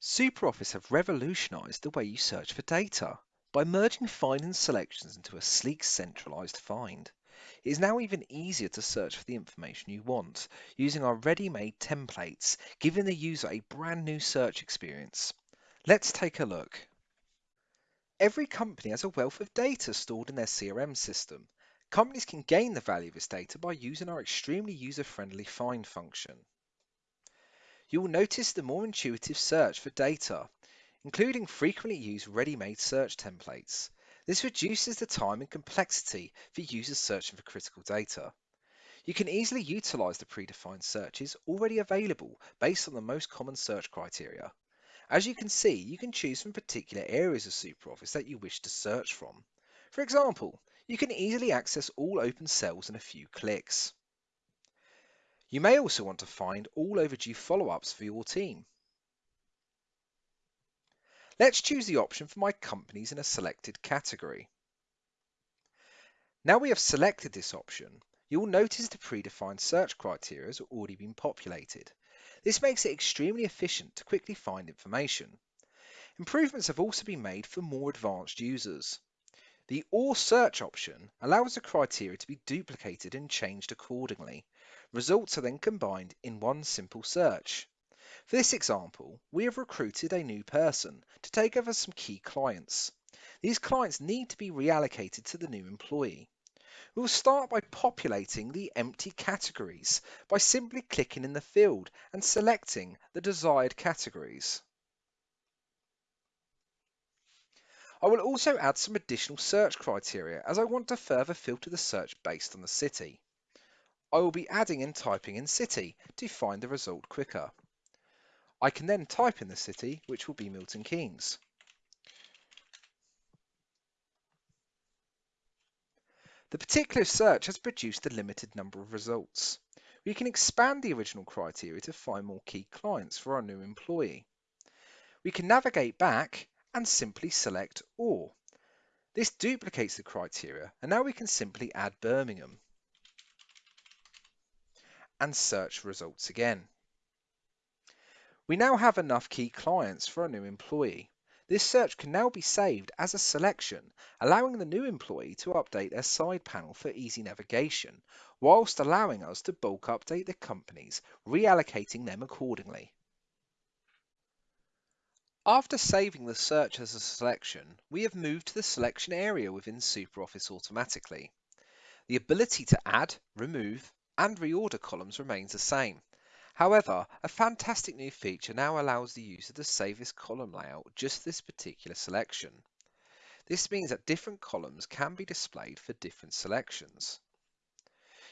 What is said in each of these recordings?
SuperOffice have revolutionized the way you search for data by merging find and selections into a sleek centralized find. It is now even easier to search for the information you want using our ready-made templates, giving the user a brand new search experience. Let's take a look. Every company has a wealth of data stored in their CRM system. Companies can gain the value of this data by using our extremely user-friendly find function you will notice the more intuitive search for data, including frequently used ready-made search templates. This reduces the time and complexity for users searching for critical data. You can easily utilize the predefined searches already available based on the most common search criteria. As you can see, you can choose from particular areas of SuperOffice that you wish to search from. For example, you can easily access all open cells in a few clicks. You may also want to find all overdue follow-ups for your team. Let's choose the option for my companies in a selected category. Now we have selected this option, you will notice the predefined search criteria has already been populated. This makes it extremely efficient to quickly find information. Improvements have also been made for more advanced users. The OR search option allows the criteria to be duplicated and changed accordingly, Results are then combined in one simple search. For this example, we have recruited a new person to take over some key clients. These clients need to be reallocated to the new employee. We will start by populating the empty categories by simply clicking in the field and selecting the desired categories. I will also add some additional search criteria as I want to further filter the search based on the city. I will be adding and typing in city to find the result quicker. I can then type in the city, which will be Milton Keynes. The particular search has produced a limited number of results. We can expand the original criteria to find more key clients for our new employee. We can navigate back and simply select All. This duplicates the criteria and now we can simply add Birmingham and search results again. We now have enough key clients for a new employee. This search can now be saved as a selection, allowing the new employee to update their side panel for easy navigation, whilst allowing us to bulk update the companies, reallocating them accordingly. After saving the search as a selection, we have moved to the selection area within SuperOffice automatically. The ability to add, remove, and reorder columns remains the same. However, a fantastic new feature now allows the user to save this column layout just this particular selection. This means that different columns can be displayed for different selections.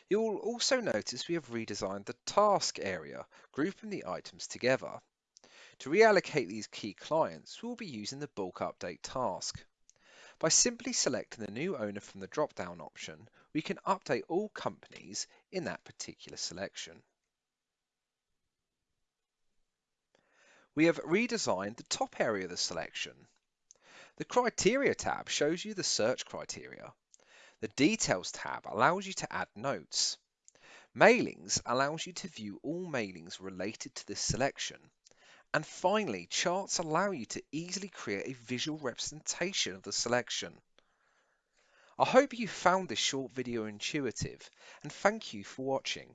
You will also notice we have redesigned the task area, grouping the items together. To reallocate these key clients, we will be using the bulk update task. By simply selecting the new owner from the drop-down option, we can update all companies in that particular selection. We have redesigned the top area of the selection. The Criteria tab shows you the search criteria. The Details tab allows you to add notes. Mailings allows you to view all mailings related to this selection. And finally, charts allow you to easily create a visual representation of the selection. I hope you found this short video intuitive and thank you for watching.